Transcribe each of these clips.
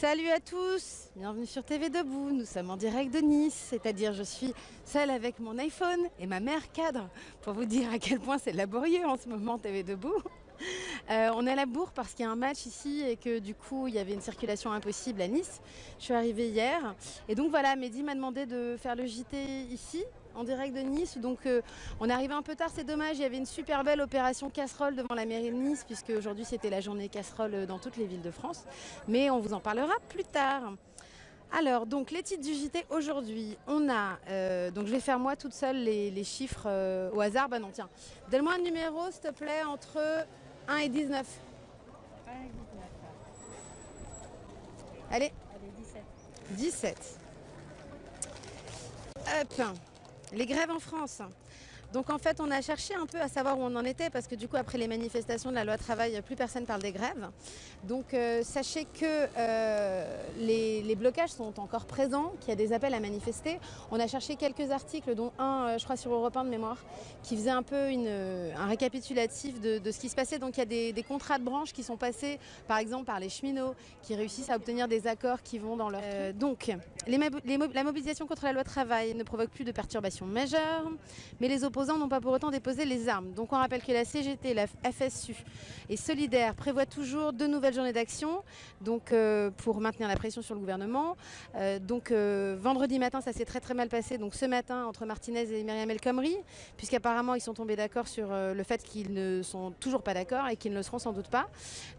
Salut à tous, bienvenue sur TV Debout. Nous sommes en direct de Nice, c'est-à-dire je suis seule avec mon iPhone et ma mère cadre pour vous dire à quel point c'est laborieux en ce moment TV Debout. Euh, on est à la bourre parce qu'il y a un match ici et que du coup il y avait une circulation impossible à Nice. Je suis arrivée hier et donc voilà, Mehdi m'a demandé de faire le JT ici en direct de Nice. Donc euh, on est arrivé un peu tard, c'est dommage. Il y avait une super belle opération casserole devant la mairie de Nice puisque aujourd'hui c'était la journée casserole dans toutes les villes de France. Mais on vous en parlera plus tard. Alors, donc les titres du JT aujourd'hui, on a, euh, donc je vais faire moi toute seule les, chiffres euh, au hasard. Bah non, tiens, donne-moi un numéro s'il te plaît entre 1 et 19. 1 et 19. Allez. Allez, 17. 17. Hop. Les grèves en France. Donc en fait, on a cherché un peu à savoir où on en était parce que du coup, après les manifestations de la loi travail, plus personne parle des grèves. Donc euh, sachez que euh, les, blocages sont encore présents, qu'il y a des appels à manifester. On a cherché quelques articles, dont un, euh, je crois, sur Europe 1 de mémoire, qui faisait un peu une, un récapitulatif de, ce qui se passait. Donc il y a des, contrats de branche qui sont passés, par exemple, par les cheminots, qui réussissent à obtenir des accords qui vont dans leur... donc, la mobilisation contre la loi travail ne provoque plus de perturbations majeures, mais les opposants n'ont pas pour autant déposé les armes. Donc on rappelle que la CGT, la FSU et Solidaire prévoient toujours deux nouvelles journées d'action euh, pour maintenir la pression sur le gouvernement. Euh, donc euh, vendredi matin, ça s'est très très mal passé. Donc ce matin entre Martinez et Myriam El Khomri, puisqu'apparemment ils sont tombés d'accord sur le fait qu'ils ne sont toujours pas d'accord et qu'ils ne le seront sans doute pas.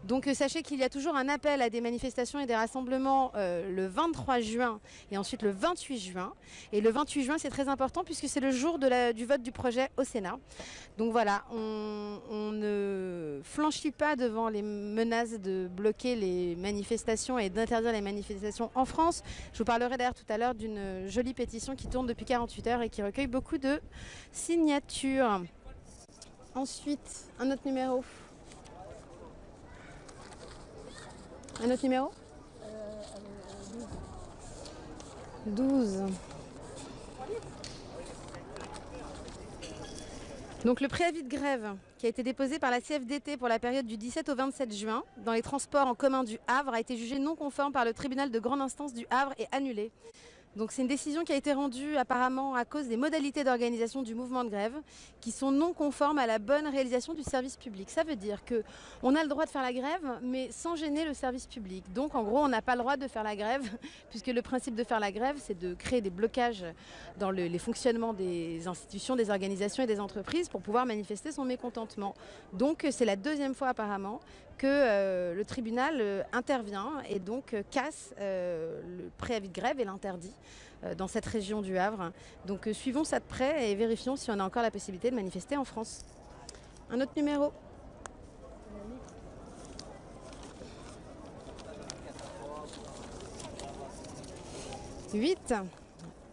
Donc sachez qu'il y a toujours un appel à des manifestations et des rassemblements le 23 juin et ensuite le 28 juin. Et le 28 juin, c'est très important puisque c'est le jour du vote du projet au Sénat. Donc voilà, on, ne flanchit pas devant les menaces de bloquer les manifestations et d'interdire les manifestations en France. Je vous parlerai d'ailleurs tout à l'heure d'une jolie pétition qui tourne depuis 48 heures et qui recueille beaucoup de signatures. Ensuite, un autre numéro. Un autre numéro? 12. Donc le préavis de grève qui a été déposé par la CFDT pour la période du 17 au 27 juin dans les transports en commun du Havre a été jugé non conforme par le tribunal de grande instance du Havre et annulé. Donc c'est une décision qui a été rendue apparemment à cause des modalités d'organisation du mouvement de grève qui sont non conformes à la bonne réalisation du service public. Ça veut dire que on a le droit de faire la grève mais sans gêner le service public. Donc en gros on n'a pas le droit de faire la grève puisque le principe de faire la grève c'est de créer des blocages dans les fonctionnements des institutions, des organisations et des entreprises pour pouvoir manifester son mécontentement. Donc c'est la deuxième fois apparemment que euh, le tribunal euh, intervient et donc euh, casse le préavis de grève et l'interdit dans cette région du Havre. Donc suivons ça de près et vérifions si on a encore la possibilité de manifester en France. Un autre numéro. 8.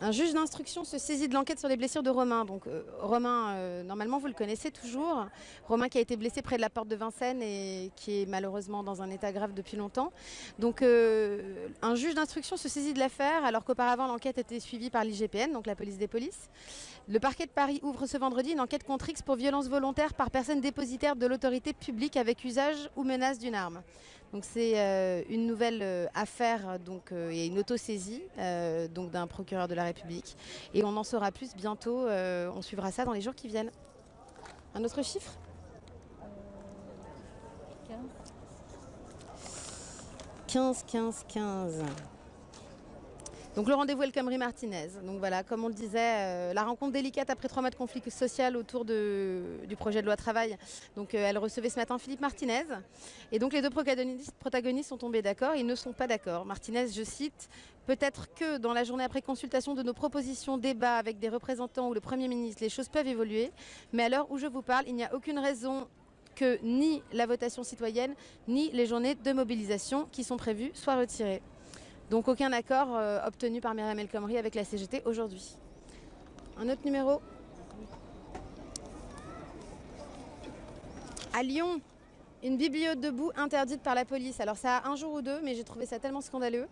Un juge d'instruction se saisit de l'enquête sur les blessures de Romain. Donc euh, Romain, euh, normalement vous le connaissez toujours. Romain qui a été blessé près de la porte de Vincennes et qui est malheureusement dans un état grave depuis longtemps. Donc euh, un juge d'instruction se saisit de l'affaire alors qu'auparavant l'enquête était suivie par l'IGPN, donc la police des polices. Le parquet de Paris ouvre ce vendredi une enquête contre X pour violence volontaire par personne dépositaire de l'autorité publique avec usage ou menace d'une arme. Donc c'est une nouvelle affaire donc, et une autosaisie donc d'un procureur de la République. Et on en saura plus bientôt, euh, on suivra ça dans les jours qui viennent. Un autre chiffre? 15, 15, 15. Donc le rendez-vous El Khomri Martinez. Donc voilà, comme on le disait, euh, la rencontre délicate après trois mois de conflit social autour du projet de loi travail. Donc euh, elle recevait ce matin Philippe Martinez. Et donc les deux protagonistes, sont tombés d'accord. Ils ne sont pas d'accord. Martinez, je cite, peut-être que dans la journée après consultation de nos propositions, débat avec des représentants ou le Premier ministre, les choses peuvent évoluer. Mais à l'heure où je vous parle, il n'y a aucune raison que ni la votation citoyenne, ni les journées de mobilisation qui sont prévues soient retirées. Donc aucun accord euh, obtenu par Myriam El Khomri avec la CGT aujourd'hui. Un autre numéro À Lyon, une bibliothèque debout interdite par la police. Alors ça a un jour ou deux, mais j'ai trouvé ça tellement scandaleux.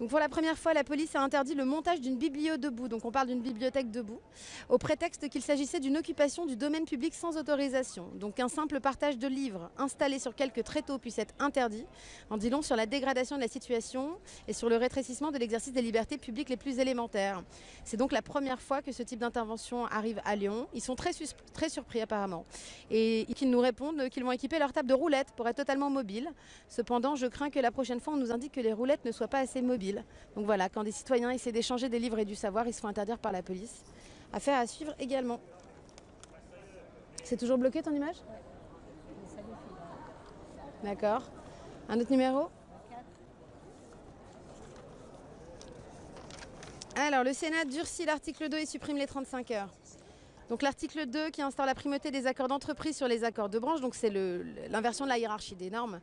Donc pour la première fois, la police a interdit le montage d'une biblio debout, donc on parle d'une bibliothèque debout, au prétexte qu'il s'agissait d'une occupation du domaine public sans autorisation. Donc un simple partage de livres installé sur quelques tréteaux puisse être interdit, en dit long sur la dégradation de la situation et sur le rétrécissement de l'exercice des libertés publiques les plus élémentaires. C'est donc la première fois que ce type d'intervention arrive à Lyon. Ils sont très, très surpris apparemment. Et qu'ils nous répondent qu'ils vont équiper leur table de roulettes pour être totalement mobiles. Cependant, je crains que la prochaine fois, on nous indique que les roulettes ne soient pas assez mobiles. Donc voilà, quand des citoyens essaient d'échanger des livres et du savoir, ils se font interdire par la police. Affaire à suivre également. C'est toujours bloqué ton image? D'accord. Un autre numéro? Alors, le Sénat durcit l'article 2 et supprime les 35 heures. Donc l'article 2 qui instaure la primauté des accords d'entreprise sur les accords de branche, donc c'est l'inversion de la hiérarchie des normes,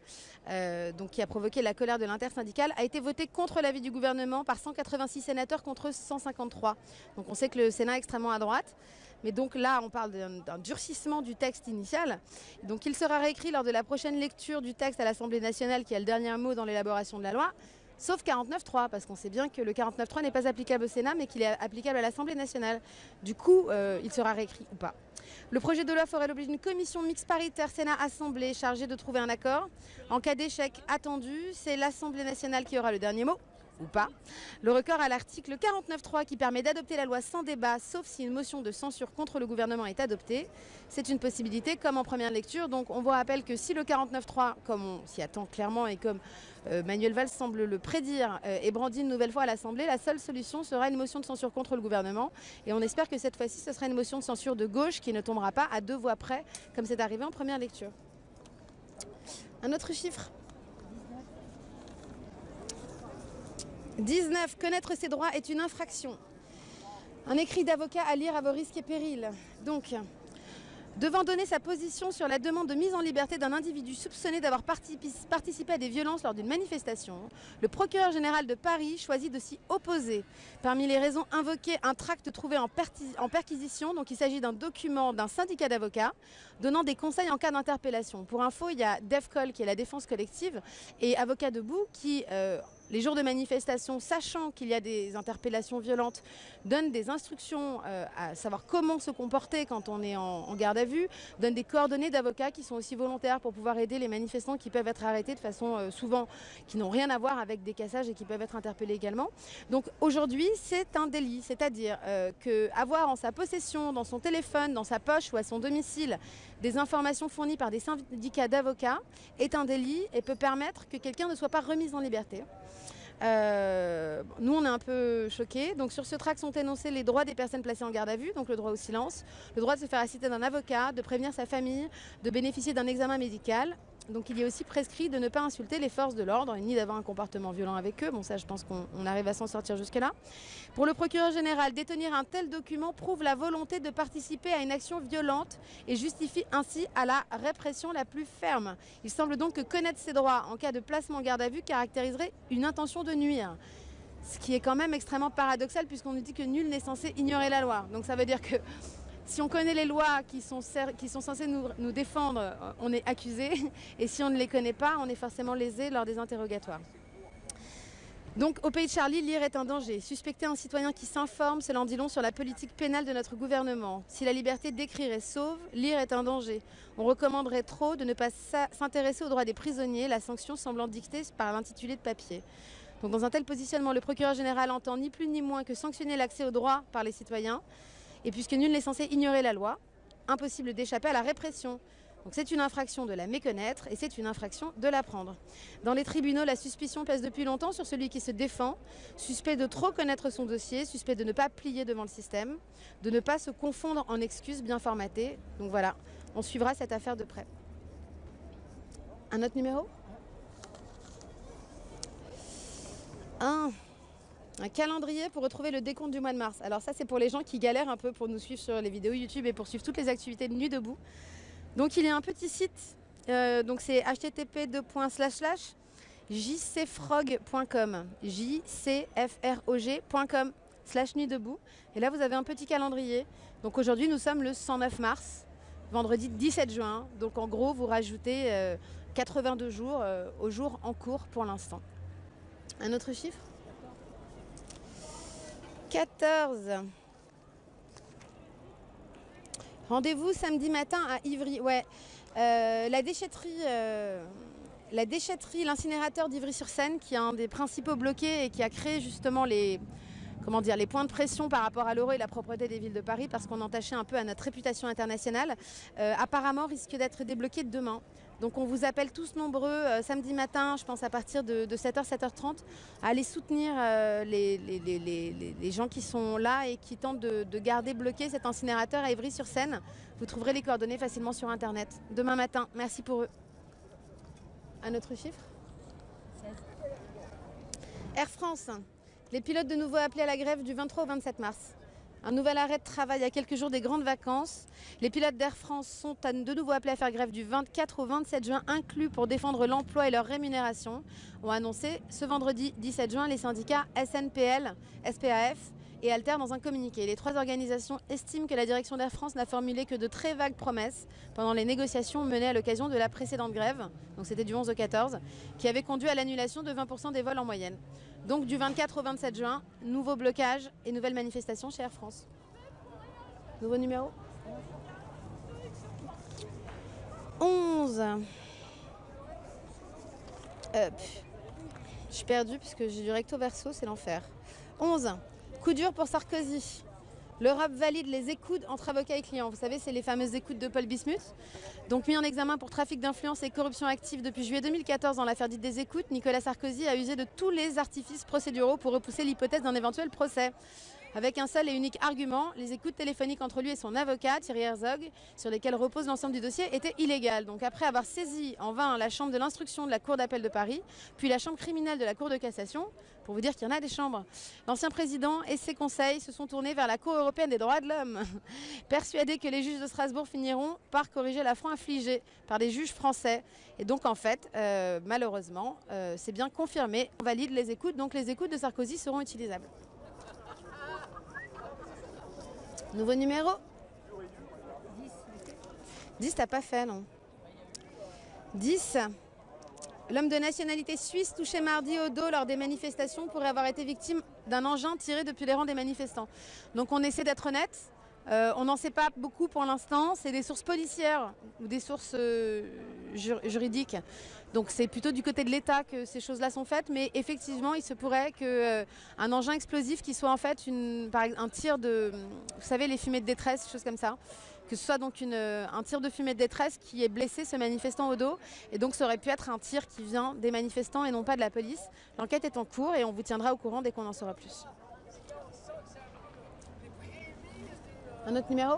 euh, donc qui a provoqué la colère de l'intersyndicale, a été voté contre l'avis du gouvernement par 186 sénateurs contre 153. Donc on sait que le Sénat est extrêmement à droite. Mais donc là, on parle d'un durcissement du texte initial. Donc il sera réécrit lors de la prochaine lecture du texte à l'Assemblée nationale qui a le dernier mot dans l'élaboration de la loi. Sauf 49.3, parce qu'on sait bien que le 49.3 n'est pas applicable au Sénat, mais qu'il est applicable à l'Assemblée nationale. Du coup, euh, il sera réécrit ou pas. Le projet de loi ferait l'objet d'une commission mixte paritaire Sénat-Assemblée chargée de trouver un accord. En cas d'échec attendu, c'est l'Assemblée nationale qui aura le dernier mot ou pas. Le record à l'article 49.3 qui permet d'adopter la loi sans débat, sauf si une motion de censure contre le gouvernement est adoptée. C'est une possibilité comme en première lecture. Donc on vous rappelle que si le 49.3, comme on s'y attend clairement et comme Manuel Valls semble le prédire, euh, est brandi une nouvelle fois à l'Assemblée, la seule solution sera une motion de censure contre le gouvernement. Et on espère que cette fois-ci, ce sera une motion de censure de gauche qui ne tombera pas à deux voix près, comme c'est arrivé en première lecture. Un autre chiffre 19. Connaître ses droits est une infraction. Un écrit d'avocat à lire à vos risques et périls. Donc, devant donner sa position sur la demande de mise en liberté d'un individu soupçonné d'avoir participé à des violences lors d'une manifestation, le procureur général de Paris choisit de s'y opposer. Parmi les raisons invoquées, un tract trouvé en, perquisition, donc il s'agit d'un document d'un syndicat d'avocats donnant des conseils en cas d'interpellation. Pour info, il y a DEFCOL qui est la défense collective et Avocat Debout qui euh, les jours de manifestation, sachant qu'il y a des interpellations violentes, donne des instructions euh, à savoir comment se comporter quand on est en, garde à vue, donne des coordonnées d'avocats qui sont aussi volontaires pour pouvoir aider les manifestants qui peuvent être arrêtés de façon euh, souvent qui n'ont rien à voir avec des cassages et qui peuvent être interpellés également. Donc aujourd'hui, c'est un délit, c'est-à-dire euh, qu'avoir en sa possession, dans son téléphone, dans sa poche ou à son domicile, des informations fournies par des syndicats d'avocats est un délit et peut permettre que quelqu'un ne soit pas remis en liberté. Euh, nous, on est un peu choqués. Donc, sur ce tract sont énoncés les droits des personnes placées en garde à vue, donc le droit au silence, le droit de se faire assister d'un avocat, de prévenir sa famille, de bénéficier d'un examen médical, donc il est aussi prescrit de ne pas insulter les forces de l'ordre, ni d'avoir un comportement violent avec eux. Bon ça je pense qu'on arrive à s'en sortir jusque là. Pour le procureur général, détenir un tel document prouve la volonté de participer à une action violente et justifie ainsi à la répression la plus ferme. Il semble donc que connaître ses droits en cas de placement en garde à vue caractériserait une intention de nuire. Ce qui est quand même extrêmement paradoxal puisqu'on nous dit que nul n'est censé ignorer la loi. Donc ça veut dire que si on connaît les lois qui sont, censées nous, défendre, euh, on est accusé. Et si on ne les connaît pas, on est forcément lésé lors des interrogatoires. Donc, au pays de Charlie, lire est un danger. Suspecter un citoyen qui s'informe, cela en dit long sur la politique pénale de notre gouvernement. Si la liberté d'écrire est sauve, lire est un danger. On recommanderait trop de ne pas s'intéresser aux droits des prisonniers, la sanction semblant dictée par l'intitulé de papier. Donc, dans un tel positionnement, le procureur général entend ni plus ni moins que sanctionner l'accès aux droits par les citoyens, et puisque nul n'est censé ignorer la loi, impossible d'échapper à la répression. Donc c'est une infraction de la méconnaître et c'est une infraction de l'apprendre. Dans les tribunaux, la suspicion pèse depuis longtemps sur celui qui se défend, suspect de trop connaître son dossier, suspect de ne pas plier devant le système, de ne pas se confondre en excuses bien formatées. Donc voilà, on suivra cette affaire de près. Un autre numéro? Un un calendrier pour retrouver le décompte du mois de mars. Alors ça, c'est pour les gens qui galèrent un peu pour nous suivre sur les vidéos YouTube et pour suivre toutes les activités de Nuit Debout. Donc il y a un petit site, euh, donc c'est http jcfrog.com jcfrog.com slash nuit debout. Et là, vous avez un petit calendrier. Donc aujourd'hui, nous sommes le 109 mars, vendredi 17 juin. Donc en gros, vous rajoutez 82 euh, jours euh, au jour en cours pour l'instant. Un autre chiffre? 14. Rendez-vous samedi matin à Ivry. Ouais, euh, la déchetterie, euh, la déchetterie, l'incinérateur d'Ivry-sur-Seine, qui est un des principaux bloqués et qui a créé justement les, comment dire, les points de pression par rapport à l'euro et la propreté des villes de Paris, parce qu'on entachait un peu à notre réputation internationale, euh, apparemment risque d'être débloqué demain. Donc on vous appelle tous nombreux euh, samedi matin, je pense à partir de, 7h, 7h30, à aller soutenir euh, les, gens qui sont là et qui tentent de, garder bloqué cet incinérateur à Évry-sur-Seine. Vous trouverez les coordonnées facilement sur Internet. Demain matin, merci pour eux. Un autre chiffre? 16. Air France, les pilotes de nouveau appelés à la grève du 23 au 27 mars. Un nouvel arrêt de travail à quelques jours des grandes vacances. Les pilotes d'Air France sont de nouveau appelés à faire grève du 24 au 27 juin, inclus pour défendre l'emploi et leur rémunération, ont annoncé ce vendredi 17 juin les syndicats SNPL, SPAF et Alter dans un communiqué. Les trois organisations estiment que la direction d'Air France n'a formulé que de très vagues promesses pendant les négociations menées à l'occasion de la précédente grève, donc c'était du 11 au 14, qui avait conduit à l'annulation de 20% des vols en moyenne. Donc du 24 au 27 juin, nouveau blocage et nouvelle manifestation chez Air France. Nouveau numéro 11. Je suis perdue puisque j'ai du recto verso, c'est l'enfer. 11. Coup dur pour Sarkozy. L'Europe valide les écoutes entre avocats et clients. Vous savez, c'est les fameuses écoutes de Paul Bismuth. Donc mis en examen pour trafic d'influence et corruption active depuis juillet 2014 dans l'affaire dite des écoutes, Nicolas Sarkozy a usé de tous les artifices procéduraux pour repousser l'hypothèse d'un éventuel procès avec un seul et unique argument, les écoutes téléphoniques entre lui et son avocat, Thierry Herzog, sur lesquelles repose l'ensemble du dossier, étaient illégales. Donc après avoir saisi en vain la chambre de l'instruction de la Cour d'appel de Paris, puis la chambre criminelle de la Cour de cassation, pour vous dire qu'il y en a des chambres, l'ancien président et ses conseils se sont tournés vers la Cour européenne des droits de l'homme, persuadés que les juges de Strasbourg finiront par corriger l'affront infligé par des juges français. Et donc en fait, euh, malheureusement, euh, c'est bien confirmé, on valide les écoutes, donc les écoutes de Sarkozy seront utilisables. Nouveau numéro 10. 10, t'as pas fait, non 10. L'homme de nationalité suisse touché mardi au dos lors des manifestations pourrait avoir été victime d'un engin tiré depuis les rangs des manifestants. Donc on essaie d'être honnête. Euh, on n'en sait pas beaucoup pour l'instant. C'est des sources policières ou des sources euh, juridiques. Donc c'est plutôt du côté de l'État que ces choses-là sont faites. Mais effectivement, il se pourrait qu'un euh, engin explosif qui soit en fait une, un tir de, vous savez, les fumées de détresse, choses comme ça, que ce soit donc un tir de fumée de détresse qui ait blessé ce manifestant au dos. Et donc ça aurait pu être un tir qui vient des manifestants et non pas de la police. L'enquête est en cours et on vous tiendra au courant dès qu'on en saura plus. Un autre numéro?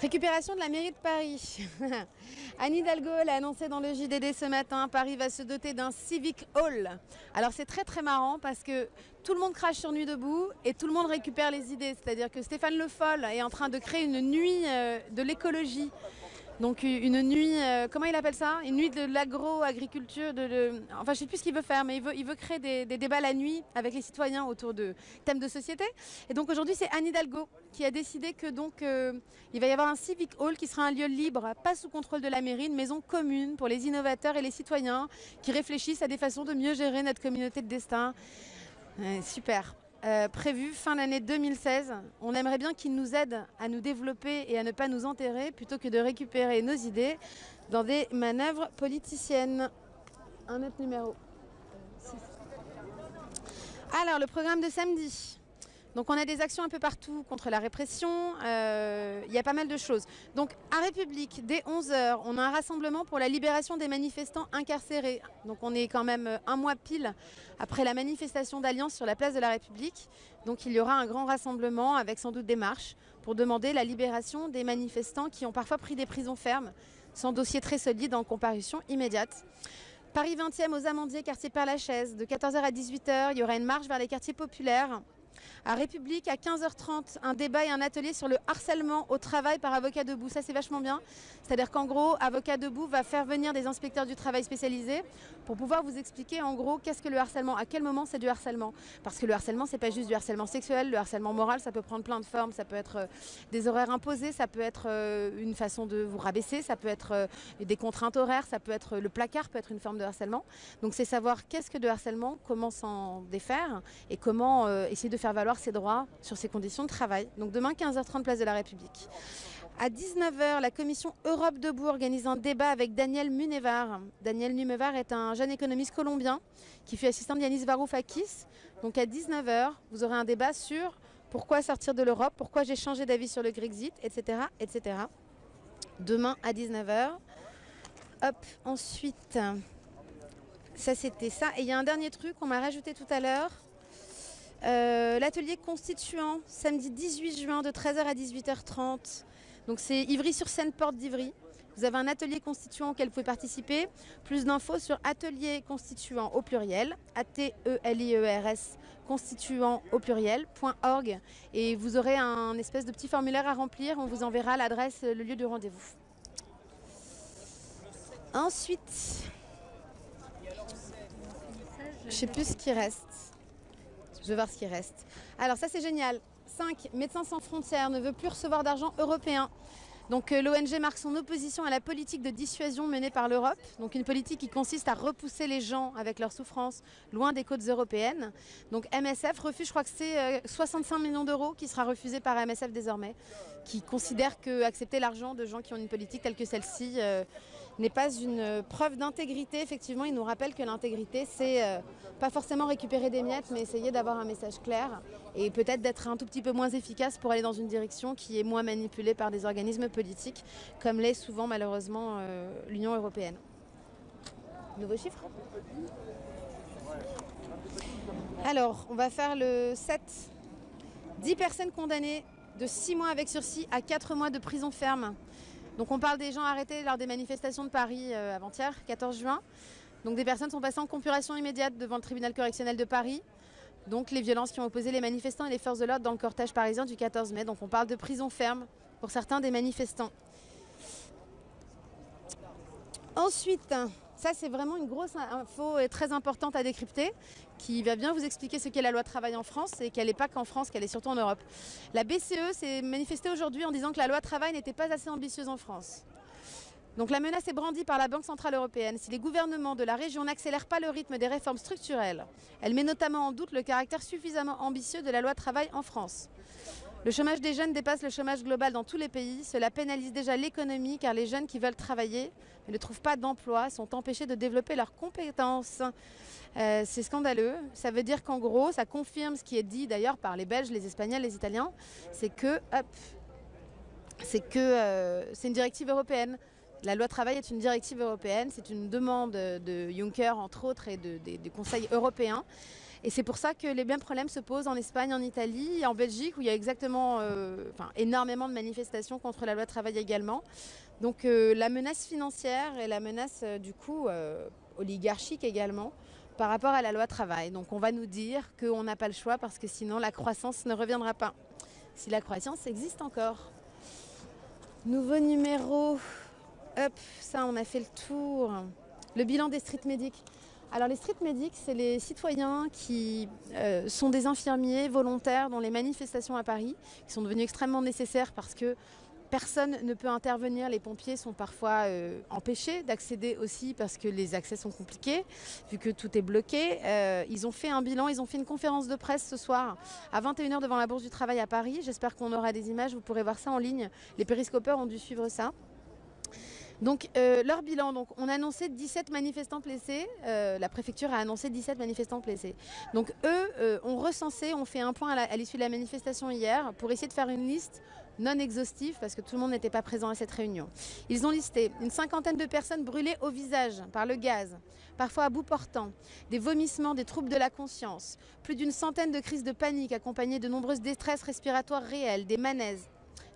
Récupération de la mairie de Paris. Anne Hidalgo l'a annoncé dans le JDD ce matin. Paris va se doter d'un civic hall. Alors c'est très très marrant parce que tout le monde crache sur Nuit debout et tout le monde récupère les idées. C'est-à-dire que Stéphane Le Foll est en train de créer une nuit euh, de l'écologie donc une nuit, euh, comment il appelle ça? Une nuit de l'agro-agriculture, de, enfin je sais plus ce qu'il veut faire, mais il veut, il veut créer des, débats la nuit avec les citoyens autour de thèmes de société. Et donc aujourd'hui c'est Anne Hidalgo qui a décidé que donc euh, il va y avoir un civic hall qui sera un lieu libre, pas sous contrôle de la mairie, une maison commune pour les innovateurs et les citoyens qui réfléchissent à des façons de mieux gérer notre communauté de destin. super. Euh, prévu fin d'année 2016. On aimerait bien qu'il nous aide à nous développer et à ne pas nous enterrer plutôt que de récupérer nos idées dans des manœuvres politiciennes. Un autre numéro. Alors, le programme de samedi. Donc on a des actions un peu partout contre la répression, euh, il y a pas mal de choses. Donc à République, dès 11h, on a un rassemblement pour la libération des manifestants incarcérés. Donc on est quand même un mois pile après la manifestation d'Alliance sur la place de la République. Donc il y aura un grand rassemblement avec sans doute des marches pour demander la libération des manifestants qui ont parfois pris des prisons fermes, sans dossier très solide en comparution immédiate. Paris 20e aux Amandiers, quartier Père-Lachaise, de 14h à 18h, il y aura une marche vers les quartiers populaires À République, à 15h30, un débat et un atelier sur le harcèlement au travail par avocat debout. Ça, c'est vachement bien. C'est-à-dire qu'en gros, avocat debout va faire venir des inspecteurs du travail spécialisés pour pouvoir vous expliquer en gros qu'est-ce que le harcèlement, à quel moment c'est du harcèlement. Parce que le harcèlement, c'est pas juste du harcèlement sexuel, le harcèlement moral, ça peut prendre plein de formes. Ça peut être euh, des horaires imposés, ça peut être euh, une façon de vous rabaisser, ça peut être euh, des contraintes horaires, ça peut être le placard, peut être une forme de harcèlement. Donc c'est savoir qu'est-ce que de harcèlement, comment s'en défaire et comment essayer de faire valoir ses droits sur ses conditions de travail. Donc demain 15h30 place de la République. À 19h, la commission Europe Debout organise un débat avec Daniel Munevar. Daniel Munevar est un jeune économiste colombien qui fut assistant d'Yanis Varoufakis. Donc à 19h, vous aurez un débat sur pourquoi sortir de l'Europe, pourquoi j'ai changé d'avis sur le Grexit, etc., etc. Demain à 19h. Hop, ensuite, ça c'était ça. Et il y a un dernier truc qu'on m'a rajouté tout à l'heure. Euh, l'atelier constituant, samedi 18 juin de 13h à 18h30. Donc c'est Ivry-sur-Seine, porte d'Ivry. Vous avez un atelier constituant auquel vous pouvez participer. Plus d'infos sur atelier constituant au pluriel, A-T-E-L-I-E-R-S, constituant au pluriel.org. Et vous aurez un espèce de petit formulaire à remplir. On vous enverra l'adresse, le lieu de rendez-vous. Ensuite, je ne sais plus ce qui reste. Je vais voir ce qui reste. Alors ça c'est génial. 5. Médecins sans frontières ne veut plus recevoir d'argent européen. Donc euh, l'ONG marque son opposition à la politique de dissuasion menée par l'Europe, donc une politique qui consiste à repousser les gens avec leurs souffrances loin des côtes européennes. Donc MSF refuse, je crois que c'est 65 euh, millions d'euros qui sera refusé par MSF désormais, qui considère que accepter l'argent de gens qui ont une politique telle que celle-ci euh, n'est pas une preuve d'intégrité. Effectivement, il nous rappelle que l'intégrité, c'est pas forcément récupérer des miettes, mais essayer d'avoir un message clair et peut-être d'être un tout petit peu moins efficace pour aller dans une direction qui est moins manipulée par des organismes politiques, comme l'est souvent malheureusement euh, l'Union européenne. Nouveau chiffre? Alors, on va faire le 7. 10 personnes condamnées de 6 mois avec sursis à 4 mois de prison ferme. Donc on parle des gens arrêtés lors des manifestations de Paris euh, avant-hier, 14 juin. Donc des personnes sont passées en compuration immédiate devant le tribunal correctionnel de Paris. Donc les violences qui ont opposé les manifestants et les forces de l'ordre dans le cortège parisien du 14 mai. Donc on parle de prison ferme pour certains des manifestants. Ensuite, ça c'est vraiment une grosse info très importante à décrypter qui va bien vous expliquer ce qu'est la loi travail en France et qu'elle n'est pas qu'en France, qu'elle est surtout en Europe. La BCE s'est manifestée aujourd'hui en disant que la loi travail n'était pas assez ambitieuse en France. Donc la menace est brandie par la Banque Centrale Européenne. Si les gouvernements de la région n'accélèrent pas le rythme des réformes structurelles, elle met notamment en doute le caractère suffisamment ambitieux de la loi travail en France. Le chômage des jeunes dépasse le chômage global dans tous les pays. Cela pénalise déjà l'économie car les jeunes qui veulent travailler mais ne trouvent pas d'emploi sont empêchés de développer leurs compétences. Euh, c'est scandaleux. Ça veut dire qu'en gros, ça confirme ce qui est dit d'ailleurs par les Belges, les Espagnols, les Italiens, c'est que, euh, c'est une directive européenne. La loi travail est une directive européenne, c'est une demande de Juncker entre autres et des conseils européens. Et c'est pour ça que les mêmes problèmes se posent en Espagne, en Italie, en Belgique où il y a exactement, euh, énormément de manifestations contre la loi travail également. Donc euh, la menace financière et la menace euh, du coup oligarchique également par rapport à la loi travail. Donc on va nous dire qu'on n'a pas le choix parce que sinon la croissance ne reviendra pas. Si la croissance existe encore. Nouveau numéro Hop, ça on a fait le tour. Le bilan des street medics. Alors les street medics, c'est les citoyens qui euh, sont des infirmiers volontaires dans les manifestations à Paris, qui sont devenus extrêmement nécessaires parce que personne ne peut intervenir. Les pompiers sont parfois euh, empêchés d'accéder aussi parce que les accès sont compliqués, vu que tout est bloqué. Euh, ils ont fait un bilan, ils ont fait une conférence de presse ce soir à 21h devant la Bourse du Travail à Paris. J'espère qu'on aura des images, vous pourrez voir ça en ligne. Les périscopeurs ont dû suivre ça. Donc euh, leur bilan, donc, on a annoncé 17 manifestants blessés, euh, la préfecture a annoncé 17 manifestants blessés. Donc eux euh, ont recensé, ont fait un point à l'issue de la manifestation hier pour essayer de faire une liste non exhaustive parce que tout le monde n'était pas présent à cette réunion. Ils ont listé une cinquantaine de personnes brûlées au visage par le gaz, parfois à bout portant, des vomissements, des troubles de la conscience, plus d'une centaine de crises de panique accompagnées de nombreuses détresses respiratoires réelles, des manaises,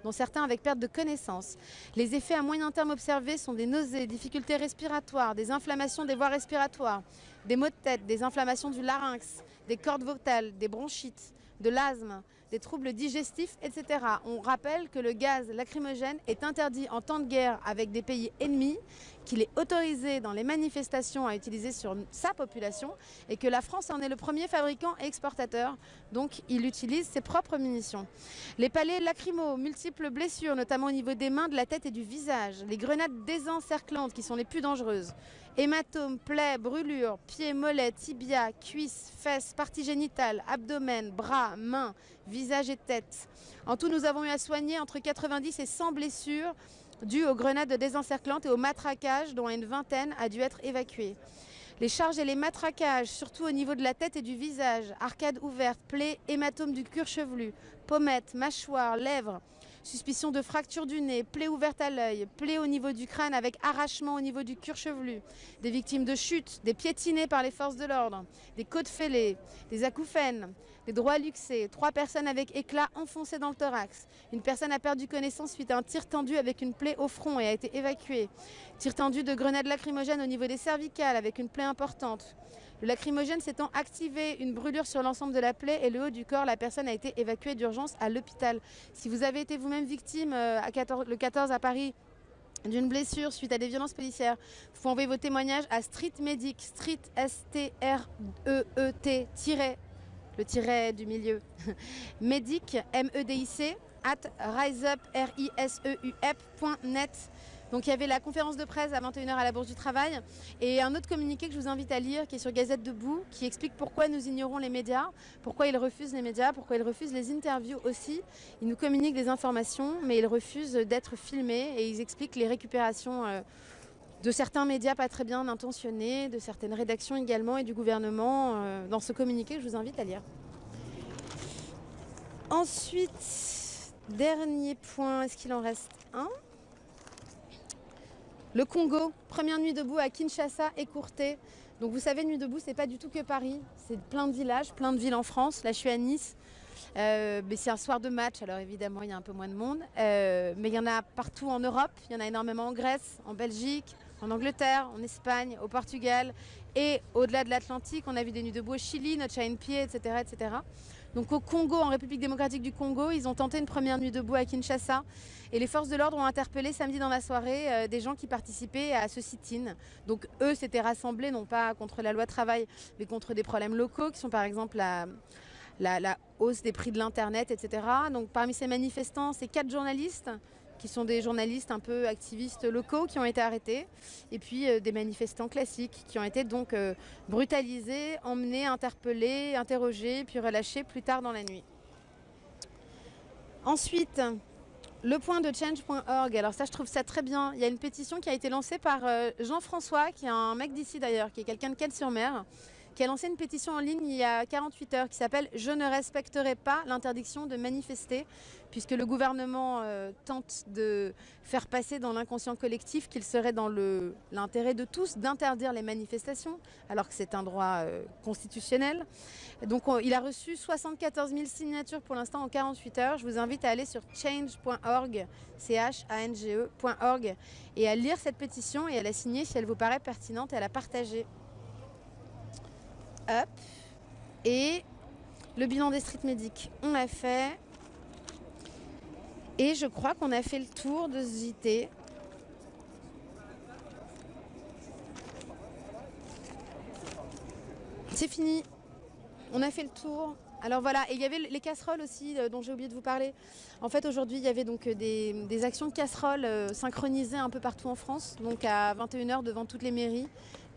dont certains avec perte de connaissance. Les effets à moyen terme observés sont des nausées, difficultés respiratoires, des inflammations des voies respiratoires, des maux de tête, des inflammations du larynx, des cordes vocales, des bronchites, de l'asthme, des troubles digestifs, etc. On rappelle que le gaz lacrymogène est interdit en temps de guerre avec des pays ennemis, qu'il est autorisé dans les manifestations à utiliser sur sa population et que la France en est le premier fabricant et exportateur. Donc il utilise ses propres munitions. Les palais lacrymaux, multiples blessures, notamment au niveau des mains, de la tête et du visage. Les grenades désencerclantes qui sont les plus dangereuses. Hématomes, plaies, brûlures, pieds, mollets, tibia, cuisses, fesses, parties génitales, abdomen, bras, mains, visage et tête. En tout, nous avons eu à soigner entre 90 et 100 blessures dues aux grenades désencerclantes et au matraquage, dont une vingtaine a dû être évacuée. Les charges et les matraquages, surtout au niveau de la tête et du visage, arcades ouvertes, plaies, hématomes du cuir chevelu, pommettes, mâchoires, lèvres, Suspicion de fracture du nez, plaie ouverte à l'œil, plaie au niveau du crâne avec arrachement au niveau du cuir chevelu, des victimes de chute, des piétinés par les forces de l'ordre, des côtes fêlées, des acouphènes, des droits luxés, trois personnes avec éclat enfoncés dans le thorax. Une personne a perdu connaissance suite à un tir tendu avec une plaie au front et a été évacuée. Tir tendu de grenades lacrymogènes au niveau des cervicales avec une plaie importante. Le lacrymogène s'étant activé, une brûlure sur l'ensemble de la plaie et le haut du corps, la personne a été évacuée d'urgence à l'hôpital. Si vous avez été vous-même victime euh, à 14, le 14 à Paris d'une blessure suite à des violences policières, vous pouvez envoyer vos témoignages à Street Medic, Street S-T-R-E-E-T, le tiret du milieu, Medic, M-E-D-I-C, at riseup, r i s e u donc il y avait la conférence de presse à 21h à la Bourse du Travail et un autre communiqué que je vous invite à lire qui est sur Gazette Debout qui explique pourquoi nous ignorons les médias, pourquoi ils refusent les médias, pourquoi ils refusent les interviews aussi. Ils nous communiquent des informations mais ils refusent d'être filmés et ils expliquent les récupérations euh, de certains médias pas très bien intentionnés, de certaines rédactions également et du gouvernement euh, dans ce communiqué que je vous invite à lire. Ensuite, dernier point, est-ce qu'il en reste un? Le Congo, première nuit debout à Kinshasa, écourtée. Donc vous savez, Nuit debout, c'est pas du tout que Paris. C'est plein de villages, plein de villes en France. Là, je suis à Nice. Euh, mais c'est un soir de match, alors évidemment, il y a un peu moins de monde. Euh, mais il y en a partout en Europe. Il y en a énormément en Grèce, en Belgique, en Angleterre, en Espagne, au Portugal. Et au-delà de l'Atlantique, on a vu des nuits debout au Chili, notre chat pied, etc., etc. Donc au Congo, en République démocratique du Congo, ils ont tenté une première nuit debout à Kinshasa. Et les forces de l'ordre ont interpellé samedi dans la soirée euh, des gens qui participaient à ce sit-in. Donc eux s'étaient rassemblés, non pas contre la loi travail, mais contre des problèmes locaux, qui sont par exemple la, la hausse des prix de l'Internet, etc. Donc parmi ces manifestants, c'est quatre journalistes qui sont des journalistes un peu activistes locaux qui ont été arrêtés, et puis euh, des manifestants classiques qui ont été donc euh, brutalisés, emmenés, interpellés, interrogés, puis relâchés plus tard dans la nuit. Ensuite, le point de change.org, alors ça je trouve ça très bien, il y a une pétition qui a été lancée par euh, Jean-François, qui est un mec d'ici d'ailleurs, qui est quelqu'un de Quelle-sur-Mer, qui a lancé une pétition en ligne il y a 48 heures qui s'appelle « Je ne respecterai pas l'interdiction de manifester » puisque le gouvernement euh, tente de faire passer dans l'inconscient collectif qu'il serait dans l'intérêt de tous d'interdire les manifestations, alors que c'est un droit euh, constitutionnel. Donc il a reçu 74 000 signatures pour l'instant en 48 heures. Je vous invite à aller sur change.org, C-H-A-N-G-E.org, et à lire cette pétition et à la signer si elle vous paraît pertinente et à la partager. Hop. Et le bilan des street medics, on l'a fait. Et je crois qu'on a fait le tour de ce JT. C'est fini. On a fait le tour. Alors voilà, et il y avait les casseroles aussi euh, dont j'ai oublié de vous parler. En fait aujourd'hui il y avait donc euh, des, actions de casseroles euh, synchronisées un peu partout en France, donc à 21h devant toutes les mairies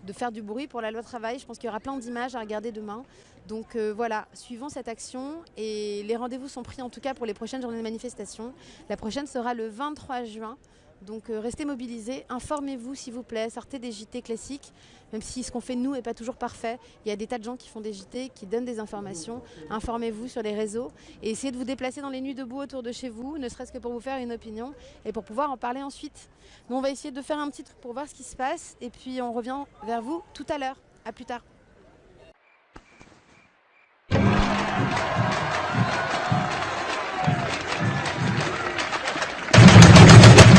de faire du bruit pour la loi travail. Je pense qu'il y aura plein d'images à regarder demain. Donc euh, voilà, suivons cette action et les rendez-vous sont pris en tout cas pour les prochaines journées de manifestation. La prochaine sera le 23 juin donc euh, restez mobilisés, informez-vous s'il vous plaît, sortez des JT classiques, même si ce qu'on fait nous n'est pas toujours parfait. Il y a des tas de gens qui font des JT, qui donnent des informations. Informez-vous sur les réseaux et essayez de vous déplacer dans les nuits debout autour de chez vous, ne serait-ce que pour vous faire une opinion et pour pouvoir en parler ensuite. Nous, on va essayer de faire un petit truc pour voir ce qui se passe et puis on revient vers vous tout à l'heure. À plus tard.